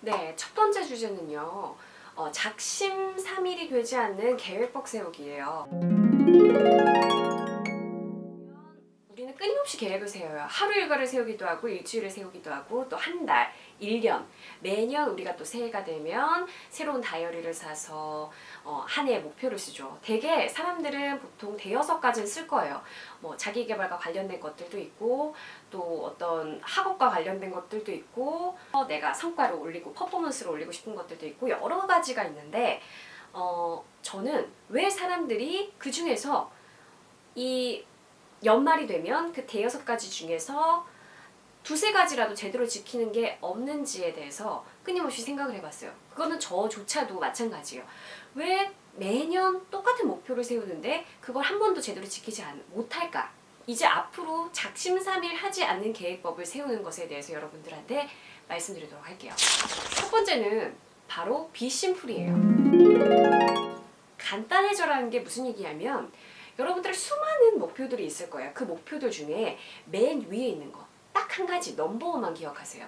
네, 첫 번째 주제는요. 어, 작심 삼일이 되지 않는 계획법 세우기예요. 끊임없이 계획을 세워요. 하루 일과를 세우기도 하고 일주일을 세우기도 하고 또 한 달, 1년 매년 우리가 또 새해가 되면 새로운 다이어리를 사서 어, 한 해의 목표를 쓰죠. 대개 사람들은 보통 대여섯 가지는 쓸 거예요. 뭐 자기개발과 관련된 것들도 있고 또 어떤 학업과 관련된 것들도 있고 어, 내가 성과를 올리고 퍼포먼스를 올리고 싶은 것들도 있고 여러 가지가 있는데 어, 저는 왜 사람들이 그 중에서 이 연말이 되면 그 대여섯 가지 중에서 두세 가지라도 제대로 지키는 게 없는지에 대해서 끊임없이 생각을 해봤어요. 그거는 저조차도 마찬가지예요. 왜 매년 똑같은 목표를 세우는데 그걸 한 번도 제대로 지키지 않, 못할까? 이제 앞으로 작심삼일 하지 않는 계획법을 세우는 것에 대해서 여러분들한테 말씀드리도록 할게요. 첫 번째는 바로 비심플이에요. 간단해져라는 게 무슨 얘기냐면 여러분들 수많은 목표들이 있을 거예요. 그 목표들 중에 맨 위에 있는 거. 딱 한 가지 넘버원만 기억하세요.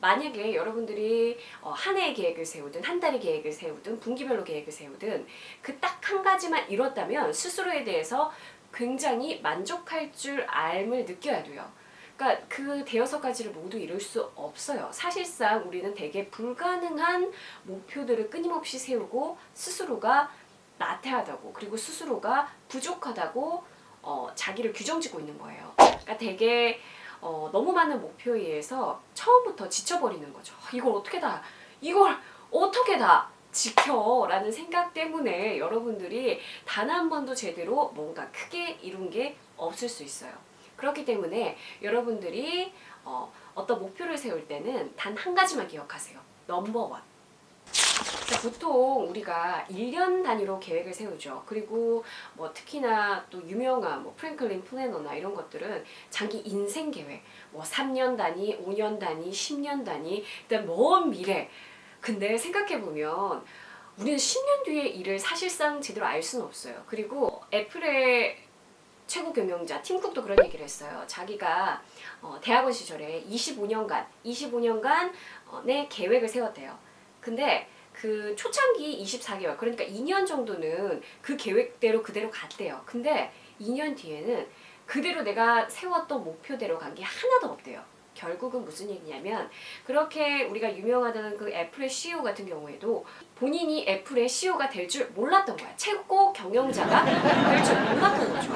만약에 여러분들이 어, 한 해의 계획을 세우든 한 달의 계획을 세우든 분기별로 계획을 세우든 그 딱 한 가지만 이뤘다면 스스로에 대해서 굉장히 만족할 줄 알을 느껴야 돼요. 그러니까 그 대여섯 가지를 모두 이룰 수 없어요. 사실상 우리는 되게 불가능한 목표들을 끊임없이 세우고 스스로가 나태하다고 그리고 스스로가 부족하다고 어, 자기를 규정짓고 있는 거예요. 그러니까 되게 어, 너무 많은 목표에 의해서 처음부터 지쳐버리는 거죠. 이걸 어떻게 다 이걸 어떻게 다 지켜 라는 생각 때문에 여러분들이 단 한 번도 제대로 뭔가 크게 이룬 게 없을 수 있어요. 그렇기 때문에 여러분들이 어, 어떤 목표를 세울 때는 단 한 가지만 기억하세요. 넘버원. 보통 우리가 1년 단위로 계획을 세우죠. 그리고 뭐 특히나 또 유명한 뭐 프랭클린 플래너나 이런 것들은 장기 인생 계획, 뭐 3년 단위, 5년 단위, 10년 단위, 일단 먼 미래. 근데 생각해 보면 우리는 10년 뒤의 일을 사실상 제대로 알 수는 없어요. 그리고 애플의 최고 경영자 팀쿡도 그런 얘기를 했어요. 자기가 어, 대학원 시절에 25년간, 25년간 어, 내 계획을 세웠대요. 근데 그 초창기 24개월 그러니까 2년 정도는 그 계획대로 그대로 갔대요. 근데 2년 뒤에는 그대로 내가 세웠던 목표대로 간 게 하나도 없대요. 결국은 무슨 얘기냐면 그렇게 우리가 유명하다는 그 애플의 CEO 같은 경우에도 본인이 애플의 CEO가 될 줄 몰랐던 거야. 최고 경영자가 될 줄 몰랐던 거죠.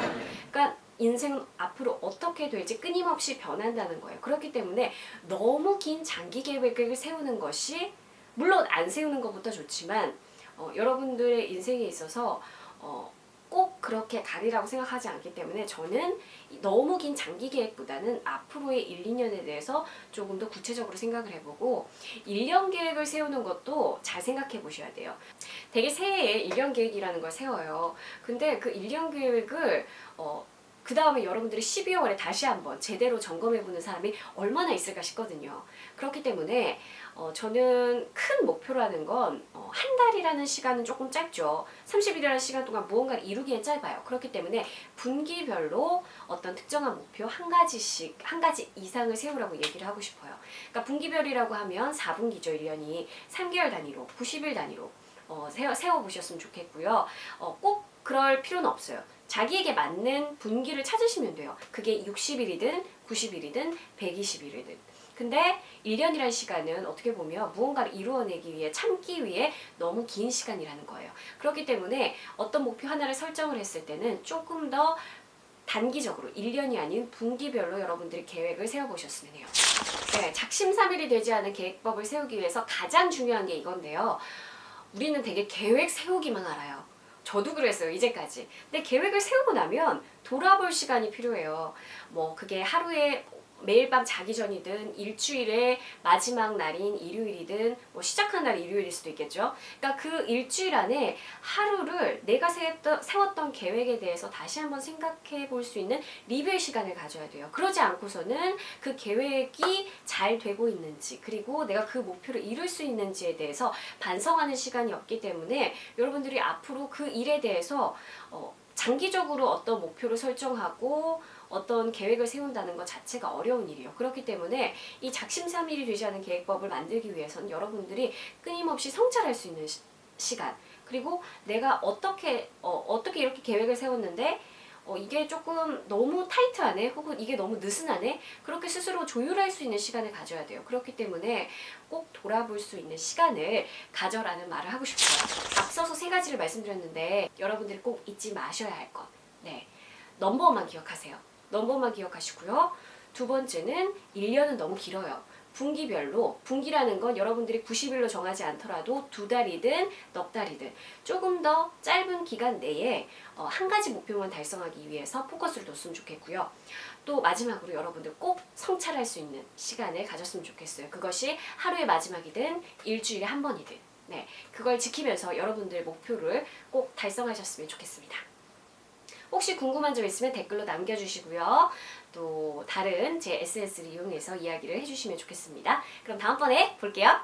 그러니까 인생은 앞으로 어떻게 될지 끊임없이 변한다는 거예요. 그렇기 때문에 너무 긴 장기 계획을 세우는 것이 물론 안 세우는 것부터 좋지만 어, 여러분들의 인생에 있어서 어, 꼭 그렇게 가리라고 생각하지 않기 때문에 저는 너무 긴 장기 계획보다는 앞으로의 1, 2년에 대해서 조금 더 구체적으로 생각을 해보고 1년 계획을 세우는 것도 잘 생각해 보셔야 돼요. 되게 새해에 1년 계획이라는 걸 세워요. 근데 그 1년 계획을 어, 그 다음에 여러분들이 12월에 다시 한번 제대로 점검해보는 사람이 얼마나 있을까 싶거든요. 그렇기 때문에 어, 저는 큰 목표라는 건한 어, 달이라는 시간은 조금 짧죠. 30일이라는 시간 동안 무언가를 이루기엔 짧아요. 그렇기 때문에 분기별로 어떤 특정한 목표 한 가지씩, 한 가지 이상을 세우라고 얘기를 하고 싶어요. 그러니까 분기별이라고 하면 4분기죠, 1년이. 3개월 단위로, 90일 단위로 어, 세워, 세워보셨으면 좋겠고요. 어, 꼭 그럴 필요는 없어요. 자기에게 맞는 분기를 찾으시면 돼요. 그게 60일이든 90일이든 120일이든. 근데 1년이라는 시간은 어떻게 보면 무언가를 이루어내기 위해 참기 위해 너무 긴 시간이라는 거예요. 그렇기 때문에 어떤 목표 하나를 설정을 했을 때는 조금 더 단기적으로 1년이 아닌 분기별로 여러분들이 계획을 세워보셨으면 해요. 네, 작심삼일이 되지 않은 계획법을 세우기 위해서 가장 중요한 게 이건데요. 우리는 되게 계획 세우기만 알아요. 저도 그랬어요 이제까지. 근데 계획을 세우고 나면 돌아볼 시간이 필요해요. 뭐 그게 하루에 매일 밤 자기 전이든 일주일의 마지막 날인 일요일이든 뭐 시작한 날이 일요일일 수도 있겠죠. 그러니까 그 일주일 안에 하루를 내가 세웠던, 세웠던 계획에 대해서 다시 한번 생각해 볼 수 있는 리뷰의 시간을 가져야 돼요. 그러지 않고서는 그 계획이 잘 되고 있는지 그리고 내가 그 목표를 이룰 수 있는지에 대해서 반성하는 시간이 없기 때문에 여러분들이 앞으로 그 일에 대해서 어, 장기적으로 어떤 목표를 설정하고 어떤 계획을 세운다는 것 자체가 어려운 일이에요. 그렇기 때문에 이 작심삼일이 되지 않은 계획법을 만들기 위해서는 여러분들이 끊임없이 성찰할 수 있는 시, 시간. 그리고 내가 어떻게 어, 어떻게 이렇게 계획을 세웠는데 어, 이게 조금 너무 타이트하네 혹은 이게 너무 느슨하네 그렇게 스스로 조율할 수 있는 시간을 가져야 돼요. 그렇기 때문에 꼭 돌아볼 수 있는 시간을 가져라는 말을 하고 싶어요. 앞서서 세 가지를 말씀드렸는데 여러분들이 꼭 잊지 마셔야 할 것. 네. 넘버만 기억하세요 넘버만 기억하시고요 두 번째는 1년은 너무 길어요 분기별로 분기라는 건 여러분들이 90일로 정하지 않더라도 두 달이든 넉 달이든 조금 더 짧은 기간 내에 어, 한 가지 목표만 달성하기 위해서 포커스를 뒀으면 좋겠고요. 또 마지막으로 여러분들 꼭 성찰할 수 있는 시간을 가졌으면 좋겠어요. 그것이 하루의 마지막이든 일주일에 한 번이든 네, 그걸 지키면서 여러분들 목표를 꼭 달성하셨으면 좋겠습니다. 혹시 궁금한 점 있으면 댓글로 남겨주시고요. 또 다른 제 SNS를 이용해서 이야기를 해주시면 좋겠습니다. 그럼 다음번에 볼게요.